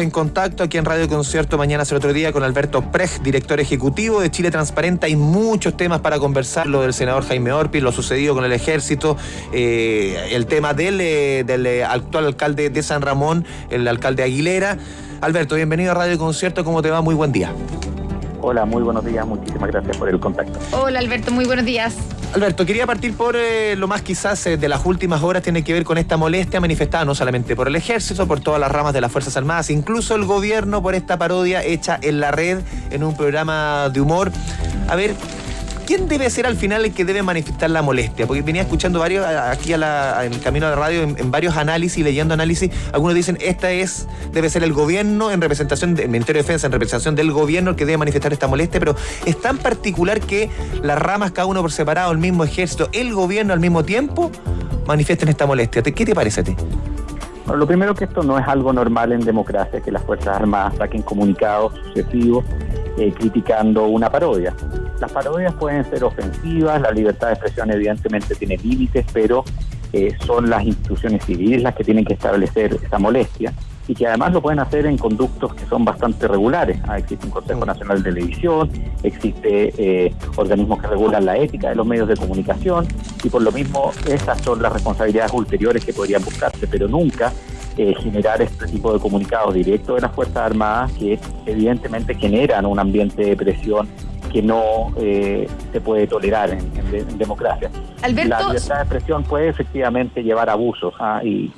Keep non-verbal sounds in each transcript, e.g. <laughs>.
en contacto aquí en Radio Concierto mañana el otro día con Alberto Prej, director ejecutivo de Chile Transparente. Hay muchos temas para conversar, lo del senador Jaime Orpi, lo sucedido con el ejército, eh, el tema del, eh, del eh, actual alcalde de San Ramón, el alcalde Aguilera. Alberto, bienvenido a Radio Concierto, ¿cómo te va? Muy buen día. Hola, muy buenos días, muchísimas gracias por el contacto. Hola Alberto, muy buenos días. Alberto, quería partir por eh, lo más quizás eh, de las últimas horas, tiene que ver con esta molestia manifestada no solamente por el ejército, por todas las ramas de las Fuerzas Armadas, incluso el gobierno por esta parodia hecha en la red en un programa de humor. A ver, ¿quién debe ser al final el que debe manifestar la molestia? Porque venía escuchando varios aquí a la, en el camino de radio, en, varios análisis, leyendo análisis, algunos dicen esta es, debe ser el gobierno en representación del Ministerio de Defensa, en representación del gobierno el que debe manifestar esta molestia, pero es tan particular que las ramas, cada uno por separado, el mismo ejército, el gobierno al mismo tiempo, manifiesten esta molestia. ¿Qué te parece a ti? lo primero que esto no es algo normal en democracia, que las Fuerzas Armadas saquen comunicados sucesivos eh, criticando una parodia. Las parodias pueden ser ofensivas, la libertad de expresión evidentemente tiene límites, pero eh, son las instituciones civiles las que tienen que establecer esa molestia y que además lo pueden hacer en conductos que son bastante regulares. Ah, existe un Consejo Nacional de Televisión, existe eh, organismos que regulan la ética de los medios de comunicación y por lo mismo esas son las responsabilidades ulteriores que podrían buscarse, pero nunca eh, generar este tipo de comunicados directos de las Fuerzas Armadas que evidentemente generan un ambiente de presión que no eh, se puede tolerar en, democracia. La libertad de expresión puede efectivamente llevar abusos ¿ah? y,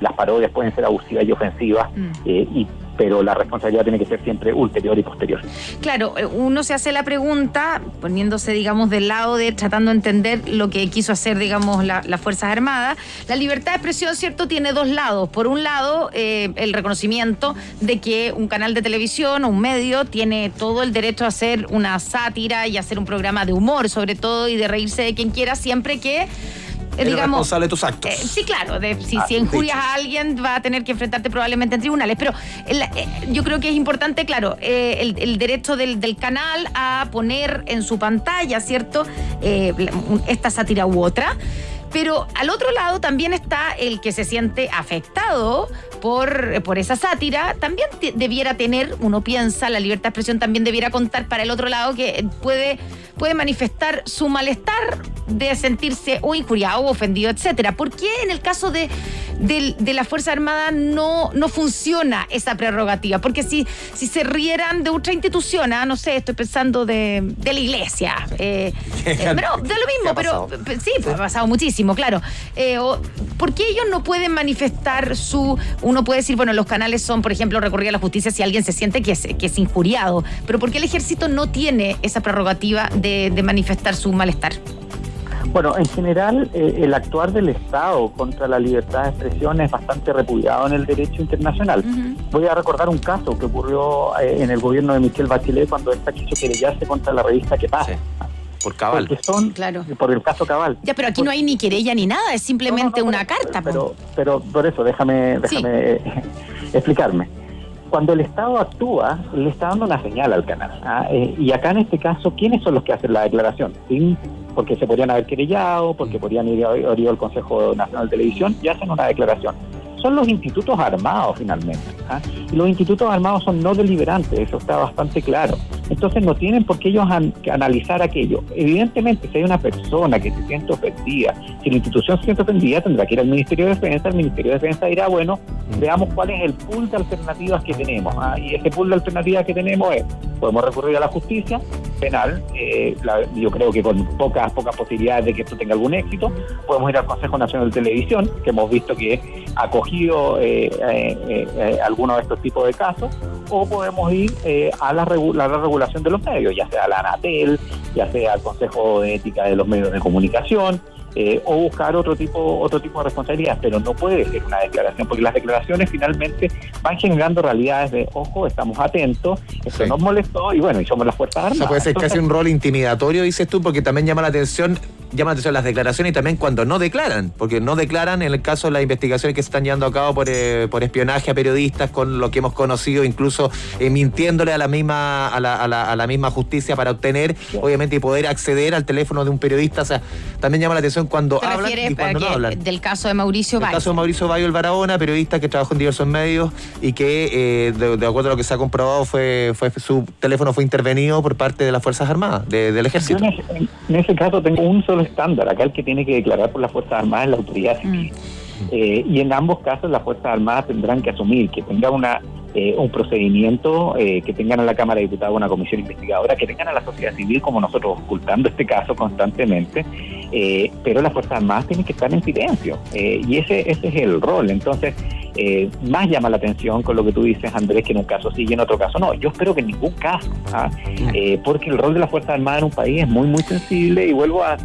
las parodias pueden ser abusivas y ofensivas mm. eh, y pero la responsabilidad tiene que ser siempre ulterior y posterior. Claro, eh, uno se hace la pregunta, poniéndose, digamos, del lado de tratando de entender lo que quiso hacer, digamos, las Fuerzas Armadas. La libertad de expresión, ¿cierto?, tiene dos lados. Por un lado, eh, el reconocimiento de que un canal de televisión o un medio tiene todo el derecho a hacer una sátira y hacer un programa de humor, sobre todo, y de reírse de quien quiera, siempre que eh, digamos, responsable de tus actos. Eh, sí, claro. De, si, ah, injurias a alguien, va a tener que enfrentarte probablemente en tribunales. Pero eh, yo creo que es importante, claro, el, derecho del, canal a poner en su pantalla, ¿cierto? esta sátira u otra. Pero al otro lado también está el que se siente afectado por, por esa sátira. También debiera tener, uno piensa, la libertad de expresión también debiera contar para el otro lado que puede, puede manifestar su malestar de sentirse o injuriado o ofendido, etcétera. ¿Por qué en el caso de, de, la Fuerza Armada no, no funciona esa prerrogativa? Porque si, si se rieran de otra institución, ah, no sé, estoy pensando de, la iglesia, eh, <laughs> eh, pero de lo mismo, pero sí, ha pasado muchísimo, claro. Eh, ¿Por qué ellos no pueden manifestar su... Uno puede decir, bueno, los canales son, por ejemplo, recurrir a la justicia si alguien se siente que es, que es injuriado, pero ¿por qué el ejército no tiene esa prerrogativa de, de manifestar su malestar? Bueno, en general, eh, el actuar del Estado contra la libertad de expresión es bastante repudiado en el derecho internacional. Voy a recordar un caso que ocurrió eh, en el gobierno de Michelle Bachelet cuando esta quiso querellarse contra la revista Que pasa. Por cabal. Porque son, claro. Por el caso cabal. Ya, pero aquí no hay ni querella ni nada, es simplemente una carta. Pero, pero, por eso, déjame, déjame <laughs> explicarme cuando el Estado actúa, le está dando una señal al canal. ¿ah? Eh, y acá en este caso, ¿quiénes son los que hacen la declaración? ¿Sí? Porque se podrían haber querellado, porque podrían ir a, ir al Consejo Nacional de Televisión y hacen una declaración son los institutos armados finalmente. ¿ah? Y los institutos armados son no deliberantes, eso está bastante claro. Entonces no tienen por qué ellos analizar aquello. Evidentemente, si hay una persona que se siente ofendida, si la institución se siente ofendida, tendrá que ir al Ministerio de Defensa, el Ministerio de Defensa dirá, bueno, veamos cuál es el pool de alternativas que tenemos. ¿ah? Y ese pool de alternativas que tenemos es, podemos recurrir a la justicia penal, eh, yo creo que con pocas, pocas posibilidades de que esto tenga algún éxito, podemos ir al Consejo Nacional de Televisión, que hemos visto que acoge eh, eh, eh, algunos de estos tipos de casos, o podemos ir eh, a la, la, regulación de los medios, ya sea la ANATEL, ya sea el Consejo de Ética de los Medios de Comunicación, o buscar otro tipo otro tipo de responsabilidad, pero no puede ser una declaración, porque las declaraciones finalmente van generando realidades de, ojo, estamos atentos, esto nos molestó y bueno, y somos las Fuerzas Armadas. O sea, puede ser casi un rol intimidatorio, dices tú, porque también llama la atención llama la atención las declaraciones y también cuando no declaran, porque no declaran en el caso de las investigaciones que se están llevando a cabo por, eh, espionaje a periodistas, con lo que hemos conocido, incluso eh, mintiéndole a la misma a la, a, la, misma justicia para obtener, obviamente, y poder acceder al teléfono de un periodista. O sea, también llama la atención cuando hablan y cuando no hablan. Del caso de Mauricio Bayo. El caso de Mauricio Bayo el Barahona, periodista que trabajó en diversos medios y que, eh, de, acuerdo a lo que se ha comprobado, fue, fue su teléfono fue intervenido por parte de las Fuerzas Armadas, del Ejército. en, ese caso tengo un solo estándar. Acá el que tiene que declarar por las Fuerzas Armadas es la autoridad civil. Mm. Eh, y en ambos casos las Fuerzas Armadas tendrán que asumir que tenga una eh, un procedimiento, eh, que tengan a la Cámara de Diputados una comisión investigadora, que tengan a la sociedad civil como nosotros ocultando este caso constantemente, pero las Fuerzas Armadas tienen que estar en silencio. y ese, ese es el rol. Entonces, eh, más llama la atención con lo que tú dices, Andrés, que en un caso sí y en otro caso no. Yo espero que en ningún caso, ¿ah? eh, porque el rol de las Fuerzas Armadas en un país es muy, muy sensible y vuelvo a,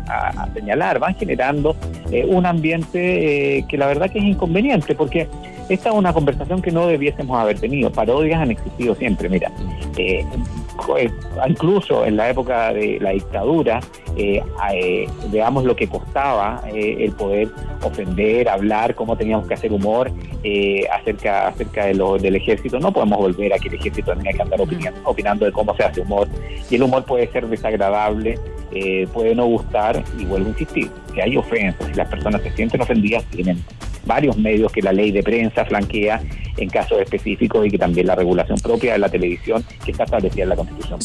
señalar, van generando eh, un ambiente que la verdad que es inconveniente, porque esta es una conversación que no debiésemos haber tenido. Parodias han existido siempre, mira. Incluso en la época de la dictadura, veamos lo que costaba el poder ofender, hablar, cómo teníamos que hacer humor. Eh, acerca, acerca de lo, del ejército. No podemos volver a que el ejército tenga que andar opinando, opinando de cómo se hace humor. Y el humor puede ser desagradable, eh, puede no gustar, y vuelvo a insistir, si hay ofensas, si las personas se sienten ofendidas, tienen varios medios que la ley de prensa flanquea en casos específicos y que también la regulación propia de la televisión que está establecida en la Constitución.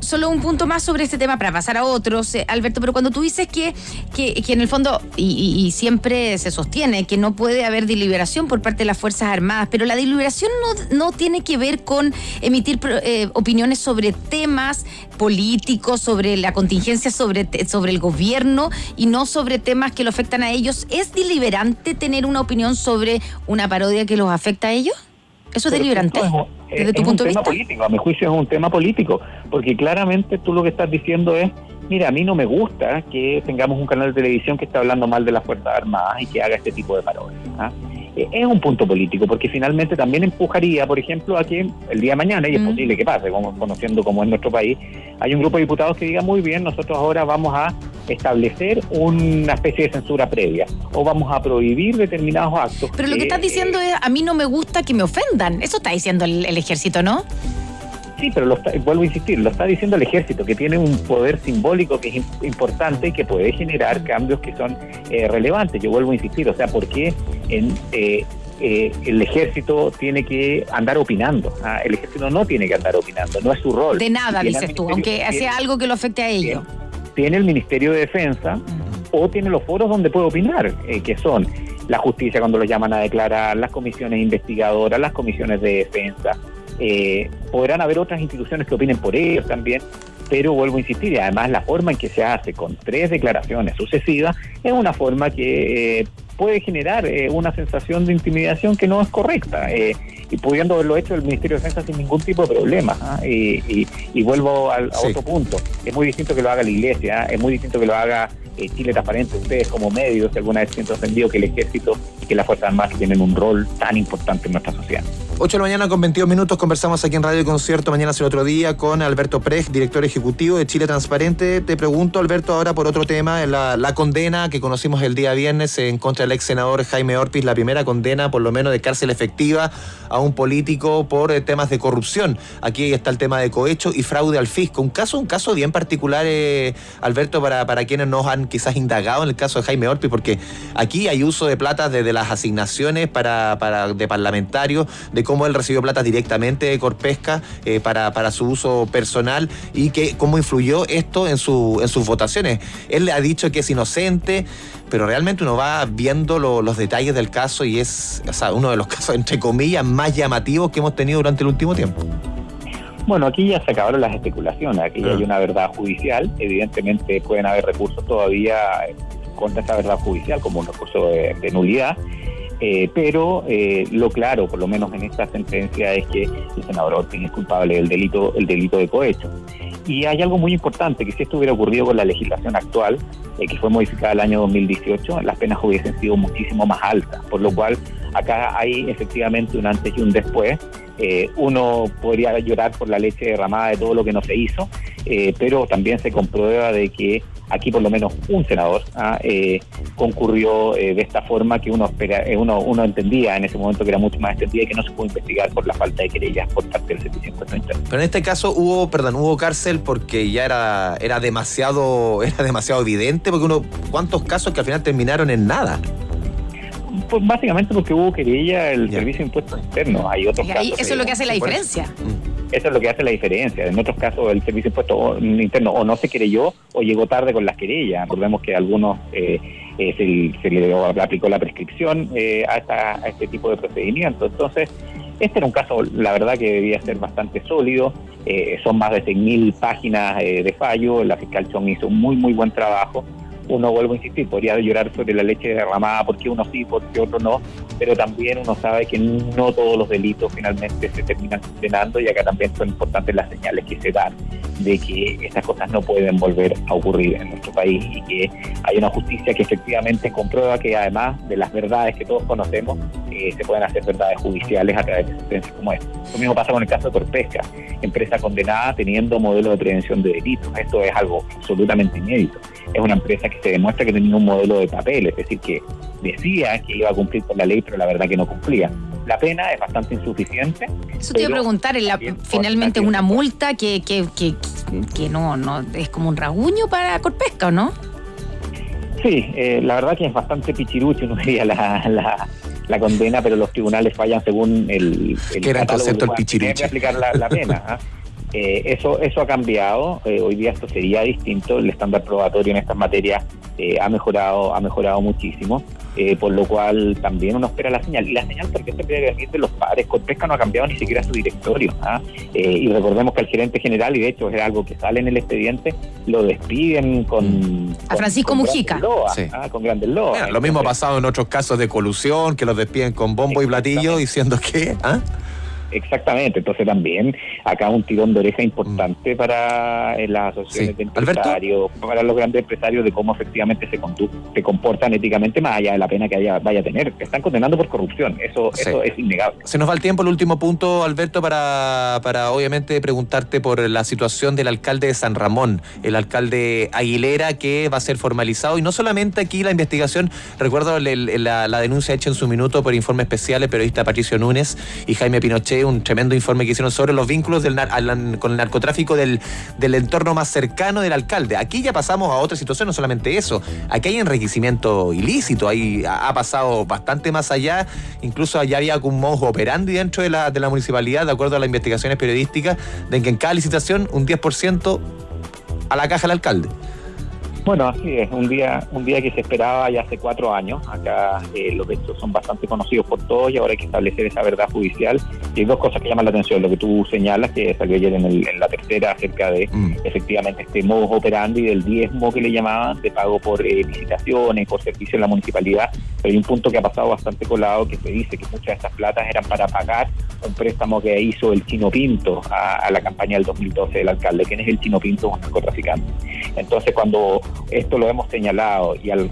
solo un punto más sobre este tema para pasar a otros, eh, Alberto, pero cuando tú dices que, que, en el fondo, y, siempre se sostiene, que no puede haber deliberación por parte de las Fuerzas Armadas, pero la deliberación no, no tiene que ver con emitir eh, opiniones sobre temas políticos, sobre la contingencia, sobre, sobre el gobierno y no sobre temas que lo afectan a ellos. ¿Es deliberante tener una opinión sobre una parodia que los afecta a ellos? ¿Eso es deliberante? desde tu punto de vista. político, a mi juicio es un tema político, porque claramente tú lo que estás diciendo es, mira, a mí no me gusta que tengamos un canal de televisión que está hablando mal de las Fuerzas Armadas y que haga este tipo de parodias. ¿ah? Eh, es un punto político, porque finalmente también empujaría, por ejemplo, a que el día de mañana, y es posible que pase, como, conociendo cómo es nuestro país, hay un grupo de diputados que diga, muy bien, nosotros ahora vamos a establecer una especie de censura previa, o vamos a prohibir determinados actos. Pero lo que estás diciendo es, a mí no me gusta que me ofendan, eso está diciendo el, ejército, ¿no? Sí, pero lo vuelvo a insistir, lo está diciendo el ejército, que tiene un poder simbólico que es importante y que puede generar cambios que son eh, relevantes. Yo vuelvo a insistir, o sea, ¿por qué en, eh, eh, el ejército tiene que andar opinando? Ah, el ejército no tiene que andar opinando, no es su rol. De nada, dices tú, aunque sea algo que lo afecte a ellos. Tiene, el Ministerio de Defensa o tiene los foros donde puede opinar, que son la justicia cuando lo llaman a declarar, las comisiones investigadoras, las comisiones de defensa, eh, podrán haber otras instituciones que opinen por ellos también, pero vuelvo a insistir, y además la forma en que se hace con tres declaraciones sucesivas es una forma que eh, puede generar eh, una sensación de intimidación que no es correcta. Eh, y pudiendo haberlo hecho el Ministerio de Defensa sin ningún tipo de problema. ¿ah? Y, vuelvo al, a otro punto. Es muy distinto que lo haga la Iglesia, ¿ah? es muy distinto que lo haga Chile Transparente, ustedes como medios, si alguna vez siento ofendido que el Ejército y que las Fuerzas Armadas tienen un rol tan importante en nuestra sociedad. 8 de la mañana con 22 minutos conversamos aquí en Radio Concierto mañana hace otro día con Alberto Prej, director ejecutivo de Chile Transparente. Te pregunto, Alberto, ahora por otro tema, la, la condena que conocimos el día viernes en contra del ex senador Jaime Orpiz, la primera condena por lo menos de cárcel efectiva a un político por eh, temas de corrupción. Aquí está el tema de cohecho y fraude al fisco. Un caso, un caso bien particular, eh, Alberto, para, para quienes nos han quizás indagado en el caso de Jaime Orpiz, porque aquí hay uso de plata desde las asignaciones para, para de parlamentarios, de cómo él recibió plata directamente de Corpesca eh, para, para su uso personal y que cómo influyó esto en, su, en sus votaciones. Él ha dicho que es inocente, pero realmente uno va viendo los detalles del caso y es uno de los <laughs> casos, entre comillas, más llamativos que hemos tenido durante el último tiempo. Bueno, aquí ya se acabaron las especulaciones, aquí ya hay una verdad judicial, evidentemente pueden haber recursos todavía contra esa verdad judicial, como un recurso de nulidad, eh, pero eh, lo claro, por lo menos en esta sentencia, es que el senador Orpin es culpable del delito, el delito de cohecho. Y hay algo muy importante, que si esto hubiera ocurrido con la legislación actual, eh, que fue modificada el año 2018, las penas hubiesen sido muchísimo más altas, por lo cual acá hay efectivamente un antes y un después. Uno podría llorar por la leche derramada de todo lo que no se hizo, pero también se comprueba de que aquí por lo menos un senador ah, eh, concurrió eh, de esta forma que uno, espera, eh, uno uno entendía en ese momento que era mucho más extendida y que no se pudo investigar por la falta de querellas por parte del Servicio de. Pero en este caso hubo, perdón, hubo cárcel porque ya era, era demasiado, <laughs> era demasiado evidente, porque uno, ¿cuántos casos que al final terminaron en nada? Pues básicamente porque hubo querella el Servicio de Impuestos Internos. Hay otros casos. Eso es lo que hace la diferencia. Eso es lo que hace la diferencia. En otros casos, el Servicio de Impuestos Internos o no se querelló o llegó tarde con las querellas. Recordemos que algunos eh, eh, se, le aplicó la prescripción eh, a, este tipo de procedimientos. Entonces, este era un caso, la verdad, que debía ser bastante sólido. son más de 6.000 páginas de fallo. La fiscal Chong hizo un muy, muy buen trabajo uno, vuelvo a insistir, podría llorar sobre la leche derramada porque uno sí, porque otro no, pero también uno sabe que no todos los delitos finalmente se terminan condenando y acá también son importantes las señales que se dan de que estas cosas no pueden volver a ocurrir en nuestro país y que hay una justicia que efectivamente comprueba que además de las verdades que todos conocemos, eh, se pueden hacer verdades judiciales a través de sentencias como esta. Lo mismo pasa con el caso de Corpesca, empresa condenada teniendo modelo de prevención de delitos. Esto es algo absolutamente inédito. Es una empresa que se demuestra que tenía un modelo de papel, es decir, que decía que iba a cumplir con la ley, pero la verdad que no cumplía. La pena es bastante insuficiente. Eso te iba a preguntar, la, finalmente una multa que, que, que, que, no, no es como un raguño para Corpesca, ¿o no? Sí, eh, la verdad que es bastante pichirucho, <laughs> no diría la, la, condena, pero los tribunales fallan según el, el ¿Qué era el concepto del pichirucho? aplicar la, la pena. ¿ah? <laughs> Eh, eso, eso ha cambiado, eh, hoy día esto sería distinto, el estándar probatorio en estas materias eh, ha mejorado ha mejorado muchísimo, por lo cual también uno espera la señal. Y la señal, porque se puede decir de los padres, Pesca no ha cambiado ni siquiera su directorio. ¿ah? y recordemos que al gerente general, y de hecho es algo que sale en el expediente, lo despiden con... Mm. A Francisco Mujica. ¿ah? Con grandes loas. lo mismo ha pasado en otros casos de colusión, que los despiden con bombo y platillo, diciendo que... ¿ah? Exactamente, entonces también acá un tirón de oreja importante mm. para eh, las asociaciones de empresarios, para los grandes empresarios de cómo efectivamente se, se comportan éticamente más allá de la pena que haya, vaya a tener. Están condenando por corrupción, eso, eso es innegable. Se nos va el tiempo, el último punto, Alberto, para, para obviamente preguntarte por la situación del alcalde de San Ramón, el alcalde Aguilera, que va a ser formalizado, y no solamente aquí la investigación, recuerdo la, la denuncia hecha en su minuto por informe especial el periodista Patricio Núñez y Jaime Pinochet un tremendo informe que hicieron sobre los vínculos con el narcotráfico del, del entorno más cercano del alcalde. Aquí ya pasamos a otra situación, no solamente eso. Aquí hay enriquecimiento ilícito, ahí ha, pasado bastante más allá. Incluso allá había un modo operandi dentro de la, de la municipalidad, de acuerdo a las investigaciones periodísticas, de que en cada licitación un 10% a la caja del alcalde. Bueno, así es, un día, un día que se esperaba ya hace cuatro años. Acá eh, los hechos son bastante conocidos por todos y ahora hay que establecer esa verdad judicial. Y hay dos cosas que llaman la atención. Lo que tú señalas, que salió ayer en, en la tercera, acerca de mm. efectivamente este modus operandi del diezmo que le llamaban, de pago por eh, licitaciones, por servicio en la municipalidad. Pero hay un punto que ha pasado bastante colado que se dice que muchas de estas platas eran para pagar un préstamo que hizo el Chino Pinto a, la campaña del 2012 del alcalde. ¿Quién es el Chino Pinto? Un narcotraficante. Entonces, cuando esto lo hemos señalado y al,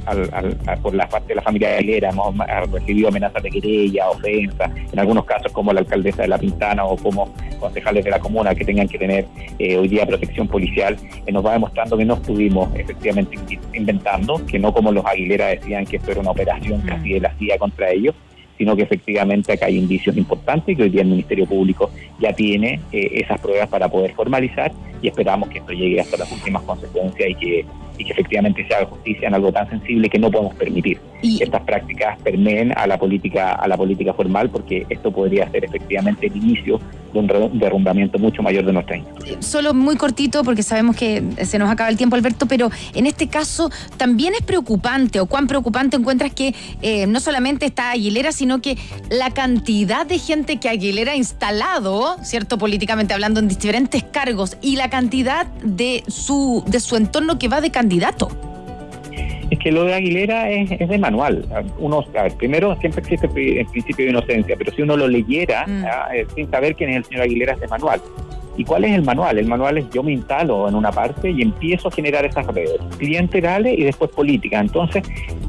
por la parte de la familia Aguilera hemos recibido amenazas de querella, ofensa, en algunos casos como la alcaldesa de La Pintana o como concejales de la comuna que tengan que tener eh, hoy día protección policial, eh, nos va demostrando que no estuvimos efectivamente inventando, que no como los Aguilera decían que esto era una operación casi de la CIA contra ellos, sino que efectivamente acá hay indicios importantes que hoy día el Ministerio Público ya tiene eh, esas pruebas para poder formalizar y esperamos que esto llegue hasta las últimas consecuencias y que y que efectivamente se haga justicia en algo tan sensible que no podemos permitir que estas prácticas permeen a la política a la política formal porque esto podría ser efectivamente el inicio de un derrumbamiento mucho mayor de nuestra institución. Solo muy cortito porque sabemos que se nos acaba el tiempo Alberto, pero en este caso también es preocupante o cuán preocupante encuentras que eh, no solamente está Aguilera, sino que la cantidad de gente que Aguilera ha instalado, cierto, políticamente hablando en diferentes cargos y la cantidad de su de su entorno que va de candidato. Es que lo de Aguilera es, de manual. Uno, primero, siempre existe el principio de inocencia, pero si uno lo leyera mm. eh, sin saber quién es el señor Aguilera, es de manual. ¿Y cuál es el manual? El manual es yo me instalo en una parte y empiezo a generar esas redes clientelares y después políticas. Entonces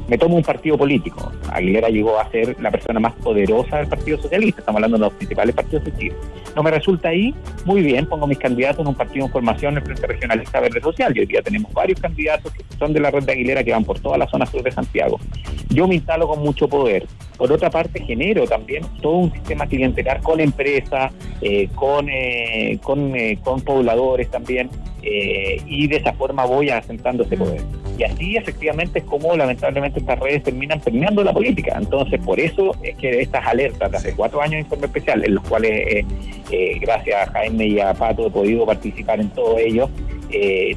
me tomo un partido político. Aguilera llegó a ser la persona más poderosa del Partido Socialista. Estamos hablando de los principales partidos de Chile. No me resulta ahí, muy bien, pongo mis candidatos en un partido en formación el Frente Regionalista Verde Social. Y hoy día tenemos varios candidatos que son de la red de Aguilera que van por toda la zona sur de Santiago. Yo me instalo con mucho poder. Por otra parte, genero también todo un sistema clientelar con empresas, eh, con, eh, con, eh, con pobladores también, y de esa forma voy asentando ese poder. Y así efectivamente es como lamentablemente estas redes terminan permeando la política. Entonces, por eso es que estas alertas de hace cuatro años de informe especial, en los cuales gracias a Jaime y a Pato he podido participar en todo ello,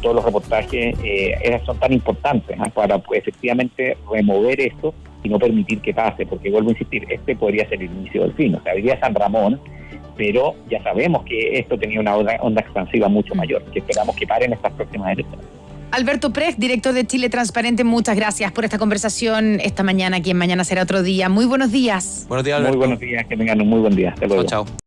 todos los reportajes son tan importantes para pues, efectivamente remover esto y no permitir que pase, porque vuelvo a insistir, este podría ser el inicio del fin. O sea, hoy San Ramón, pero ya sabemos que esto tenía una onda, expansiva mucho mayor, que esperamos que paren estas próximas elecciones. Alberto Pres, director de Chile Transparente, muchas gracias por esta conversación esta mañana, aquí en Mañana será otro día. Muy buenos días. Buenos días, Alberto. Muy buenos días, que tengan un muy buen día. Hasta luego. chao.